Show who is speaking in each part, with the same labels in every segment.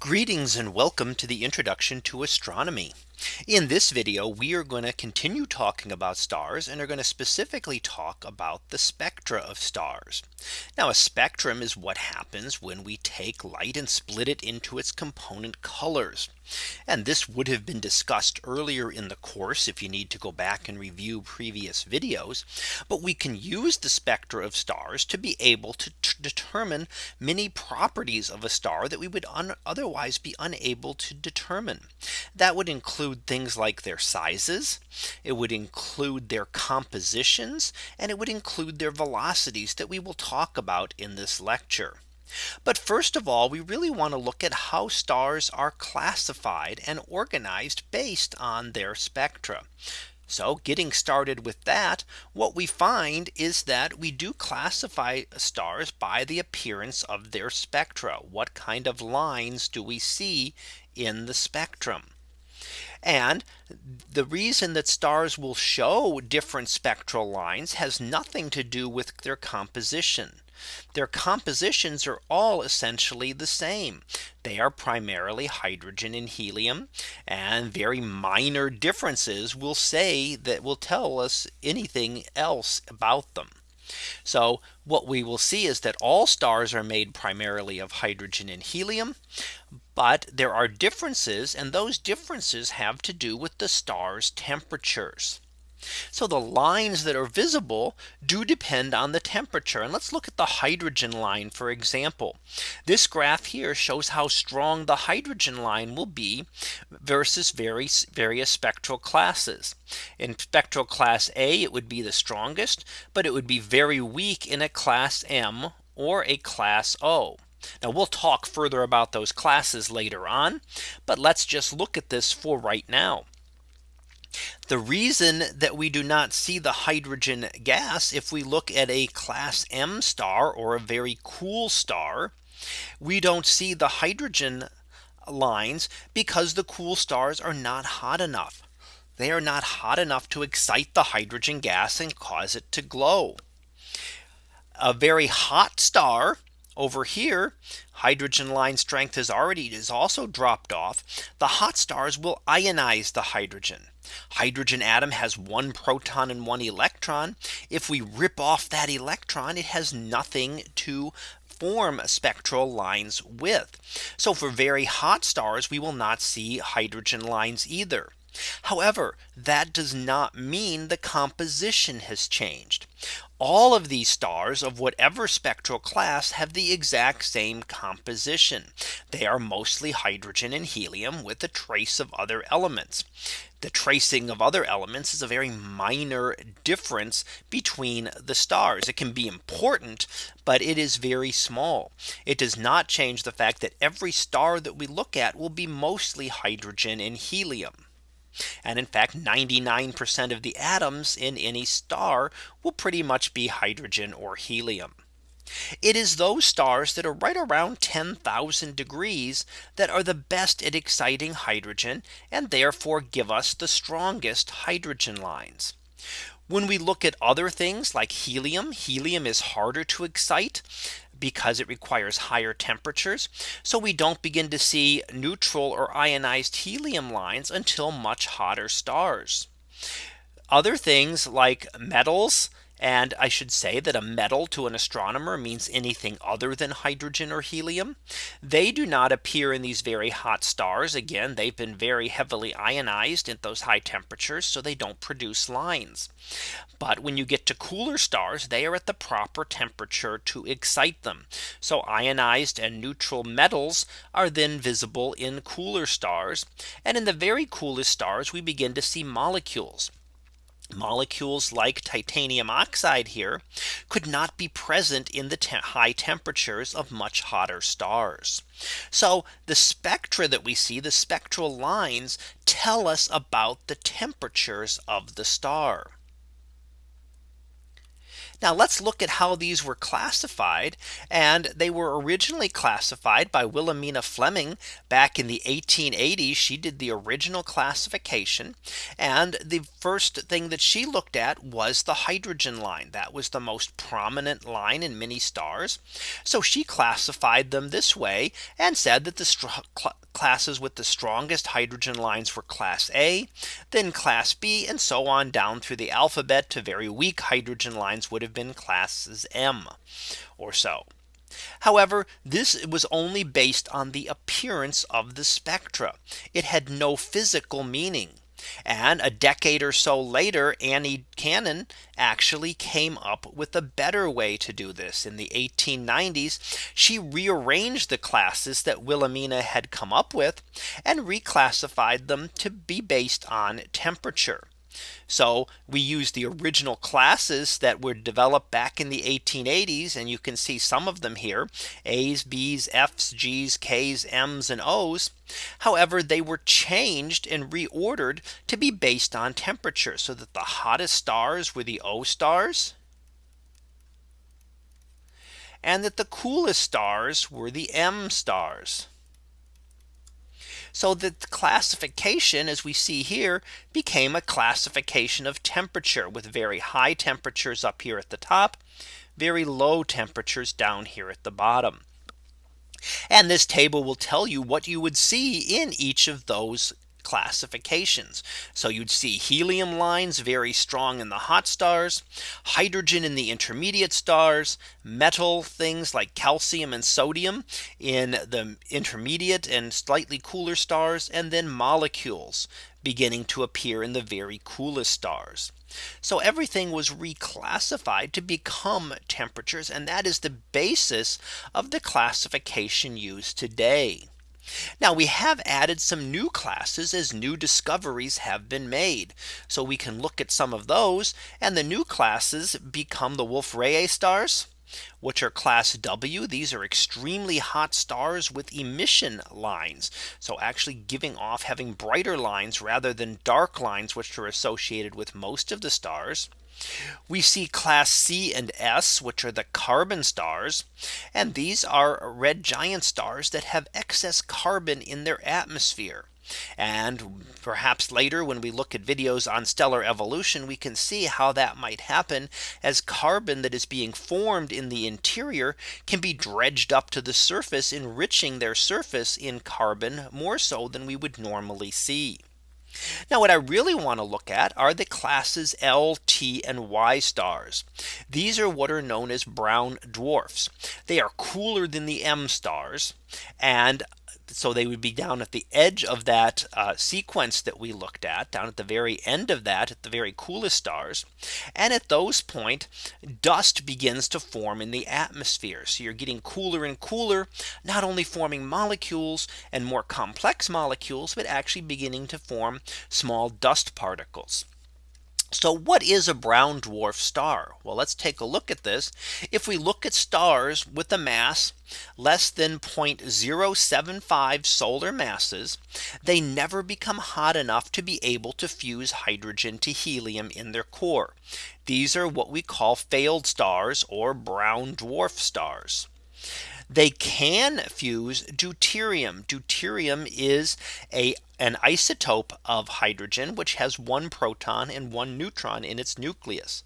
Speaker 1: Greetings and welcome to the introduction to astronomy. In this video, we are going to continue talking about stars and are going to specifically talk about the spectra of stars. Now a spectrum is what happens when we take light and split it into its component colors. And this would have been discussed earlier in the course if you need to go back and review previous videos. But we can use the spectra of stars to be able to determine many properties of a star that we would otherwise be unable to determine. That would include things like their sizes. It would include their compositions and it would include their velocities that we will talk about in this lecture. But first of all, we really want to look at how stars are classified and organized based on their spectra. So getting started with that, what we find is that we do classify stars by the appearance of their spectra. What kind of lines do we see in the spectrum? And the reason that stars will show different spectral lines has nothing to do with their composition. Their compositions are all essentially the same. They are primarily hydrogen and helium and very minor differences will say that will tell us anything else about them. So what we will see is that all stars are made primarily of hydrogen and helium. But there are differences and those differences have to do with the star's temperatures. So the lines that are visible do depend on the temperature. And let's look at the hydrogen line, for example. This graph here shows how strong the hydrogen line will be versus various, various spectral classes. In spectral class A, it would be the strongest, but it would be very weak in a class M or a class O. Now we'll talk further about those classes later on. But let's just look at this for right now. The reason that we do not see the hydrogen gas if we look at a class M star or a very cool star, we don't see the hydrogen lines because the cool stars are not hot enough. They are not hot enough to excite the hydrogen gas and cause it to glow. A very hot star over here, hydrogen line strength has already is also dropped off. The hot stars will ionize the hydrogen. Hydrogen atom has one proton and one electron. If we rip off that electron, it has nothing to form spectral lines with. So for very hot stars, we will not see hydrogen lines either. However, that does not mean the composition has changed. All of these stars of whatever spectral class have the exact same composition. They are mostly hydrogen and helium with a trace of other elements. The tracing of other elements is a very minor difference between the stars. It can be important, but it is very small. It does not change the fact that every star that we look at will be mostly hydrogen and helium. And in fact, 99% of the atoms in any star will pretty much be hydrogen or helium. It is those stars that are right around 10,000 degrees that are the best at exciting hydrogen and therefore give us the strongest hydrogen lines. When we look at other things like helium, helium is harder to excite because it requires higher temperatures. So we don't begin to see neutral or ionized helium lines until much hotter stars. Other things like metals and I should say that a metal to an astronomer means anything other than hydrogen or helium. They do not appear in these very hot stars. Again, they've been very heavily ionized at those high temperatures. So they don't produce lines. But when you get to cooler stars, they are at the proper temperature to excite them. So ionized and neutral metals are then visible in cooler stars. And in the very coolest stars, we begin to see molecules molecules like titanium oxide here could not be present in the te high temperatures of much hotter stars. So the spectra that we see the spectral lines tell us about the temperatures of the star. Now let's look at how these were classified. And they were originally classified by Wilhelmina Fleming back in the 1880s. She did the original classification. And the first thing that she looked at was the hydrogen line. That was the most prominent line in many stars. So she classified them this way and said that the classes with the strongest hydrogen lines were class A, then class B and so on down through the alphabet to very weak hydrogen lines would have been classes M or so. However, this was only based on the appearance of the spectra. It had no physical meaning. And a decade or so later, Annie Cannon actually came up with a better way to do this in the 1890s. She rearranged the classes that Wilhelmina had come up with and reclassified them to be based on temperature. So we use the original classes that were developed back in the 1880s. And you can see some of them here A's, B's, F's, G's, K's, M's and O's. However, they were changed and reordered to be based on temperature so that the hottest stars were the O stars. And that the coolest stars were the M stars. So the classification as we see here became a classification of temperature with very high temperatures up here at the top, very low temperatures down here at the bottom. And this table will tell you what you would see in each of those classifications. So you'd see helium lines very strong in the hot stars, hydrogen in the intermediate stars, metal things like calcium and sodium in the intermediate and slightly cooler stars, and then molecules beginning to appear in the very coolest stars. So everything was reclassified to become temperatures. And that is the basis of the classification used today. Now we have added some new classes as new discoveries have been made. So we can look at some of those and the new classes become the Wolf Rayet stars which are class W. These are extremely hot stars with emission lines. So actually giving off having brighter lines rather than dark lines, which are associated with most of the stars. We see class C and S, which are the carbon stars. And these are red giant stars that have excess carbon in their atmosphere. And perhaps later when we look at videos on stellar evolution, we can see how that might happen as carbon that is being formed in the interior can be dredged up to the surface, enriching their surface in carbon more so than we would normally see. Now what I really want to look at are the classes L, T and Y stars. These are what are known as brown dwarfs. They are cooler than the M stars and so they would be down at the edge of that uh, sequence that we looked at down at the very end of that at the very coolest stars. And at those point dust begins to form in the atmosphere. So you're getting cooler and cooler, not only forming molecules and more complex molecules, but actually beginning to form small dust particles. So what is a brown dwarf star? Well, let's take a look at this. If we look at stars with a mass less than 0.075 solar masses, they never become hot enough to be able to fuse hydrogen to helium in their core. These are what we call failed stars or brown dwarf stars. They can fuse deuterium. Deuterium is a an isotope of hydrogen which has one proton and one neutron in its nucleus.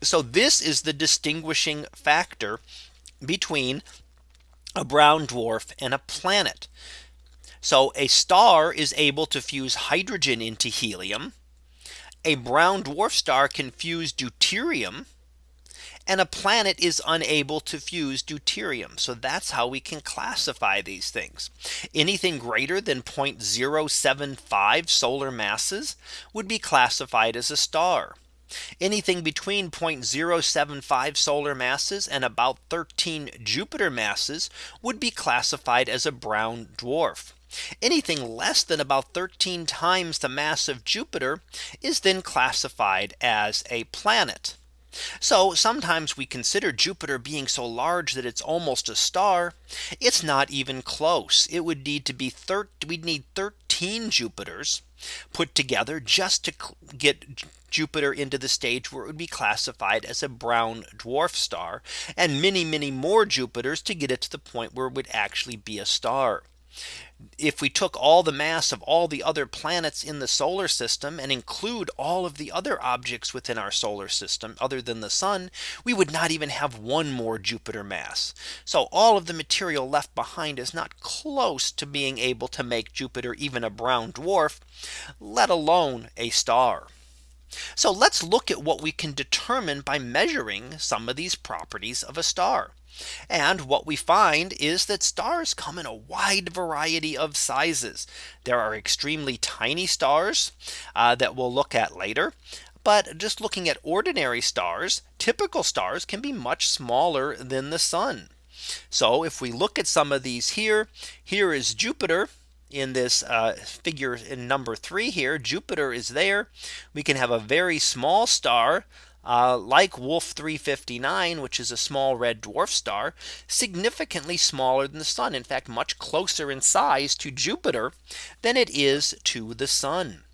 Speaker 1: So this is the distinguishing factor between a brown dwarf and a planet. So a star is able to fuse hydrogen into helium. A brown dwarf star can fuse deuterium and a planet is unable to fuse deuterium. So that's how we can classify these things. Anything greater than 0.075 solar masses would be classified as a star. Anything between 0.075 solar masses and about 13 Jupiter masses would be classified as a brown dwarf. Anything less than about 13 times the mass of Jupiter is then classified as a planet. So sometimes we consider Jupiter being so large that it's almost a star. It's not even close. It would need to be 30 we'd need 13 Jupiters put together just to get Jupiter into the stage where it would be classified as a brown dwarf star and many, many more Jupiters to get it to the point where it would actually be a star if we took all the mass of all the other planets in the solar system and include all of the other objects within our solar system other than the sun, we would not even have one more Jupiter mass. So all of the material left behind is not close to being able to make Jupiter even a brown dwarf, let alone a star. So let's look at what we can determine by measuring some of these properties of a star. And what we find is that stars come in a wide variety of sizes. There are extremely tiny stars uh, that we'll look at later. But just looking at ordinary stars, typical stars can be much smaller than the sun. So if we look at some of these here, here is Jupiter in this uh, figure in number three here, Jupiter is there. We can have a very small star uh, like Wolf 359, which is a small red dwarf star, significantly smaller than the sun. In fact, much closer in size to Jupiter than it is to the sun.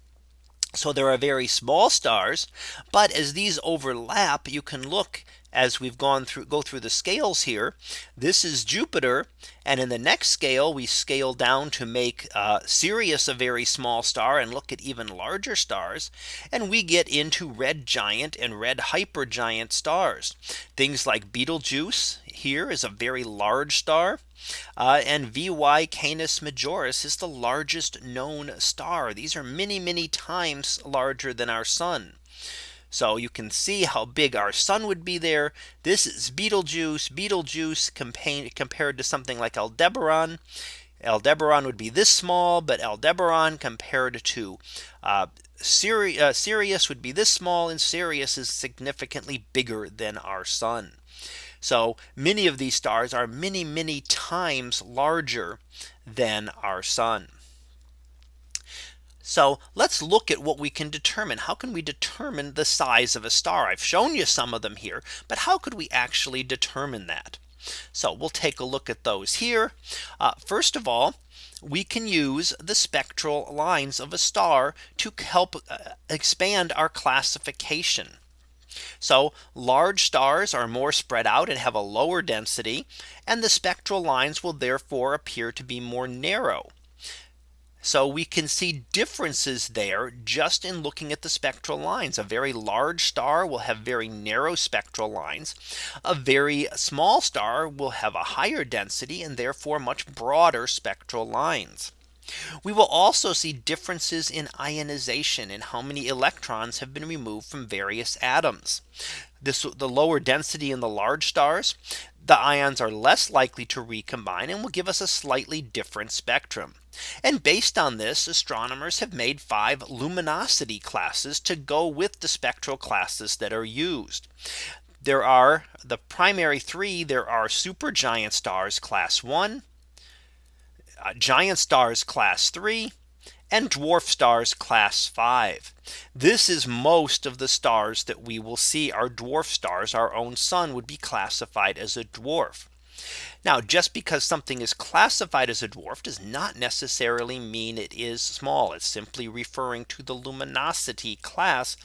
Speaker 1: So there are very small stars. But as these overlap, you can look as we've gone through go through the scales here. This is Jupiter. And in the next scale, we scale down to make uh, Sirius a very small star and look at even larger stars. And we get into red giant and red hypergiant stars. Things like Betelgeuse here is a very large star. Uh, and VY Canis Majoris is the largest known star. These are many, many times larger than our sun. So you can see how big our sun would be there. This is Betelgeuse, Betelgeuse compared to something like Aldebaran. Aldebaran would be this small, but Aldebaran compared to uh, uh, Sirius would be this small and Sirius is significantly bigger than our sun. So many of these stars are many, many times larger than our sun. So let's look at what we can determine. How can we determine the size of a star? I've shown you some of them here, but how could we actually determine that? So we'll take a look at those here. Uh, first of all, we can use the spectral lines of a star to help uh, expand our classification. So large stars are more spread out and have a lower density and the spectral lines will therefore appear to be more narrow. So we can see differences there just in looking at the spectral lines. A very large star will have very narrow spectral lines. A very small star will have a higher density and therefore much broader spectral lines. We will also see differences in ionization and how many electrons have been removed from various atoms. This the lower density in the large stars, the ions are less likely to recombine and will give us a slightly different spectrum. And based on this, astronomers have made five luminosity classes to go with the spectral classes that are used. There are the primary three. There are supergiant stars class one, uh, giant stars class 3 and dwarf stars class 5. This is most of the stars that we will see are dwarf stars. Our own sun would be classified as a dwarf. Now just because something is classified as a dwarf does not necessarily mean it is small. It's simply referring to the luminosity class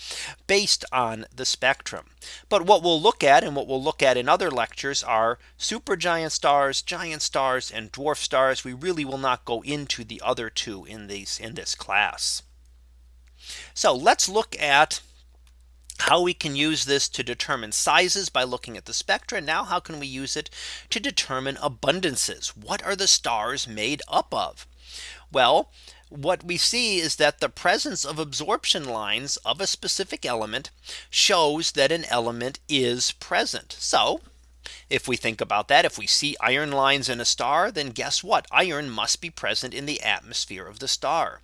Speaker 1: based on the spectrum. But what we'll look at and what we'll look at in other lectures are supergiant stars, giant stars and dwarf stars. We really will not go into the other two in these in this class. So let's look at how we can use this to determine sizes by looking at the spectra. Now how can we use it to determine abundances? What are the stars made up of? Well, what we see is that the presence of absorption lines of a specific element shows that an element is present. So if we think about that, if we see iron lines in a star, then guess what? Iron must be present in the atmosphere of the star.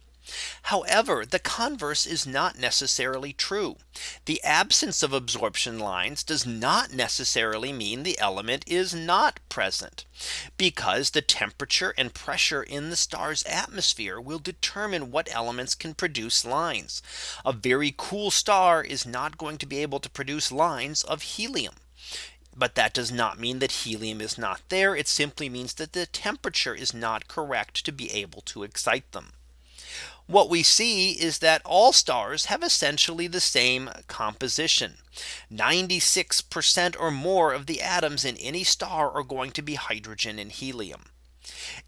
Speaker 1: However, the converse is not necessarily true. The absence of absorption lines does not necessarily mean the element is not present because the temperature and pressure in the star's atmosphere will determine what elements can produce lines. A very cool star is not going to be able to produce lines of helium. But that does not mean that helium is not there. It simply means that the temperature is not correct to be able to excite them. What we see is that all stars have essentially the same composition. 96% or more of the atoms in any star are going to be hydrogen and helium.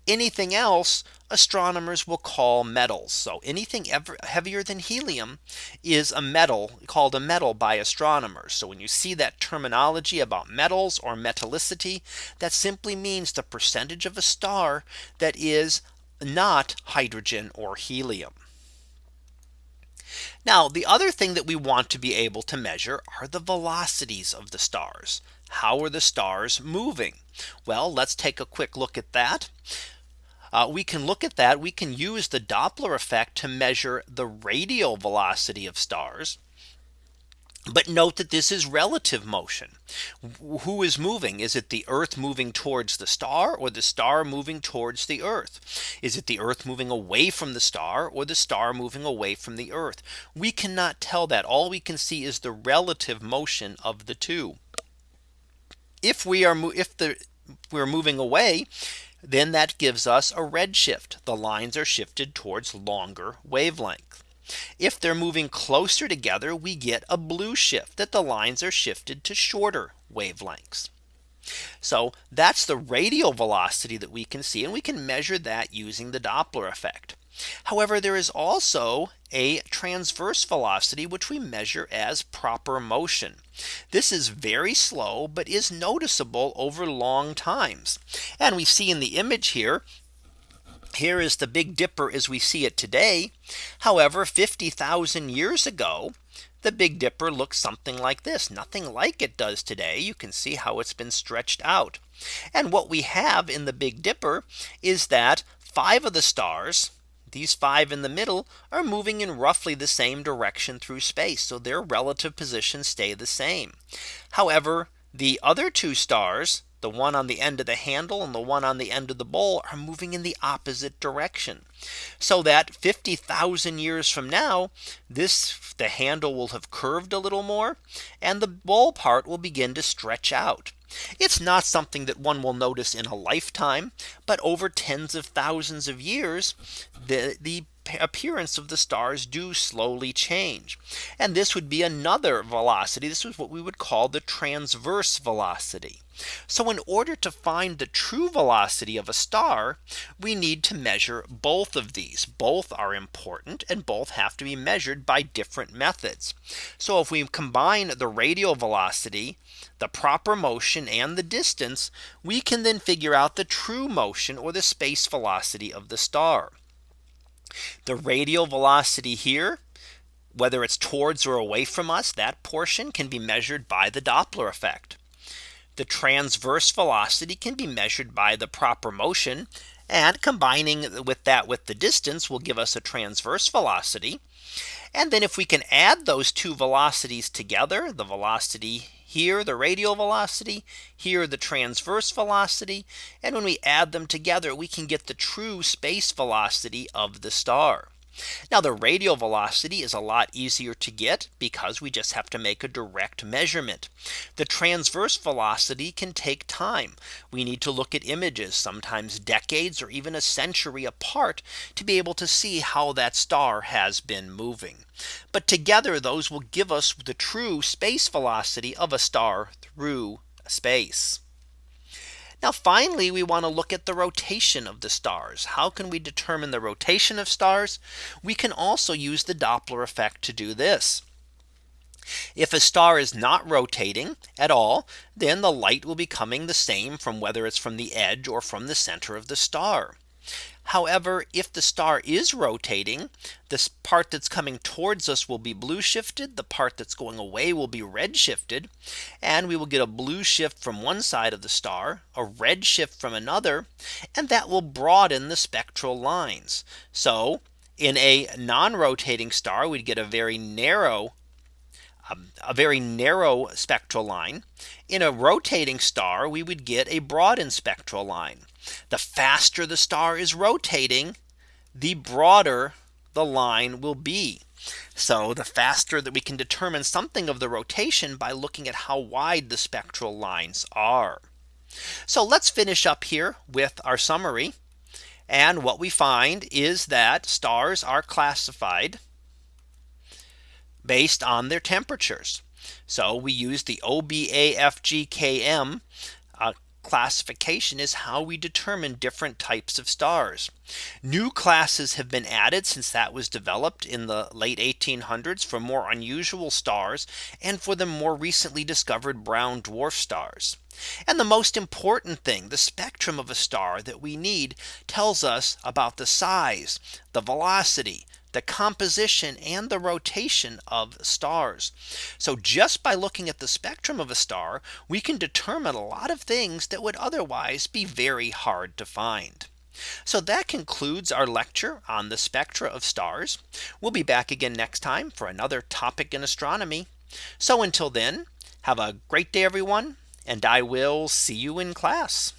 Speaker 1: Anything else astronomers will call metals. So anything ever heavier than helium is a metal called a metal by astronomers. So when you see that terminology about metals or metallicity, that simply means the percentage of a star that is not hydrogen or helium. Now the other thing that we want to be able to measure are the velocities of the stars. How are the stars moving? Well, let's take a quick look at that. Uh, we can look at that. We can use the Doppler effect to measure the radial velocity of stars. But note that this is relative motion. Who is moving? Is it the Earth moving towards the star or the star moving towards the Earth? Is it the Earth moving away from the star or the star moving away from the Earth? We cannot tell that. All we can see is the relative motion of the two. If we are if the we're moving away, then that gives us a redshift. The lines are shifted towards longer wavelength. If they're moving closer together, we get a blue shift that the lines are shifted to shorter wavelengths. So that's the radial velocity that we can see and we can measure that using the Doppler effect. However, there is also a transverse velocity which we measure as proper motion. This is very slow but is noticeable over long times. And we see in the image here here is the Big Dipper as we see it today. However, 50,000 years ago, the Big Dipper looks something like this. Nothing like it does today. You can see how it's been stretched out. And what we have in the Big Dipper is that five of the stars, these five in the middle are moving in roughly the same direction through space. So their relative positions stay the same. However, the other two stars, the one on the end of the handle and the one on the end of the bowl are moving in the opposite direction. So that 50,000 years from now, this the handle will have curved a little more and the bowl part will begin to stretch out. It's not something that one will notice in a lifetime, but over tens of thousands of years, the, the appearance of the stars do slowly change. And this would be another velocity. This is what we would call the transverse velocity. So in order to find the true velocity of a star, we need to measure both of these. Both are important and both have to be measured by different methods. So if we combine the radial velocity, the proper motion and the distance, we can then figure out the true motion or the space velocity of the star. The radial velocity here, whether it's towards or away from us, that portion can be measured by the Doppler effect. The transverse velocity can be measured by the proper motion and combining with that with the distance will give us a transverse velocity. And then if we can add those two velocities together, the velocity here, the radial velocity, here, the transverse velocity. And when we add them together, we can get the true space velocity of the star. Now the radial velocity is a lot easier to get because we just have to make a direct measurement. The transverse velocity can take time. We need to look at images sometimes decades or even a century apart to be able to see how that star has been moving. But together those will give us the true space velocity of a star through space. Now finally, we want to look at the rotation of the stars. How can we determine the rotation of stars? We can also use the Doppler effect to do this. If a star is not rotating at all, then the light will be coming the same from whether it's from the edge or from the center of the star. However, if the star is rotating, this part that's coming towards us will be blue shifted. The part that's going away will be red shifted. And we will get a blue shift from one side of the star, a red shift from another, and that will broaden the spectral lines. So in a non-rotating star, we'd get a very narrow um, a very narrow spectral line. In a rotating star, we would get a broadened spectral line. The faster the star is rotating, the broader the line will be. So the faster that we can determine something of the rotation by looking at how wide the spectral lines are. So let's finish up here with our summary. And what we find is that stars are classified based on their temperatures. So we use the OBAFGKM uh, classification is how we determine different types of stars. New classes have been added since that was developed in the late 1800s for more unusual stars and for the more recently discovered brown dwarf stars. And the most important thing the spectrum of a star that we need tells us about the size, the velocity, the composition and the rotation of stars. So just by looking at the spectrum of a star, we can determine a lot of things that would otherwise be very hard to find. So that concludes our lecture on the spectra of stars. We'll be back again next time for another topic in astronomy. So until then, have a great day, everyone, and I will see you in class.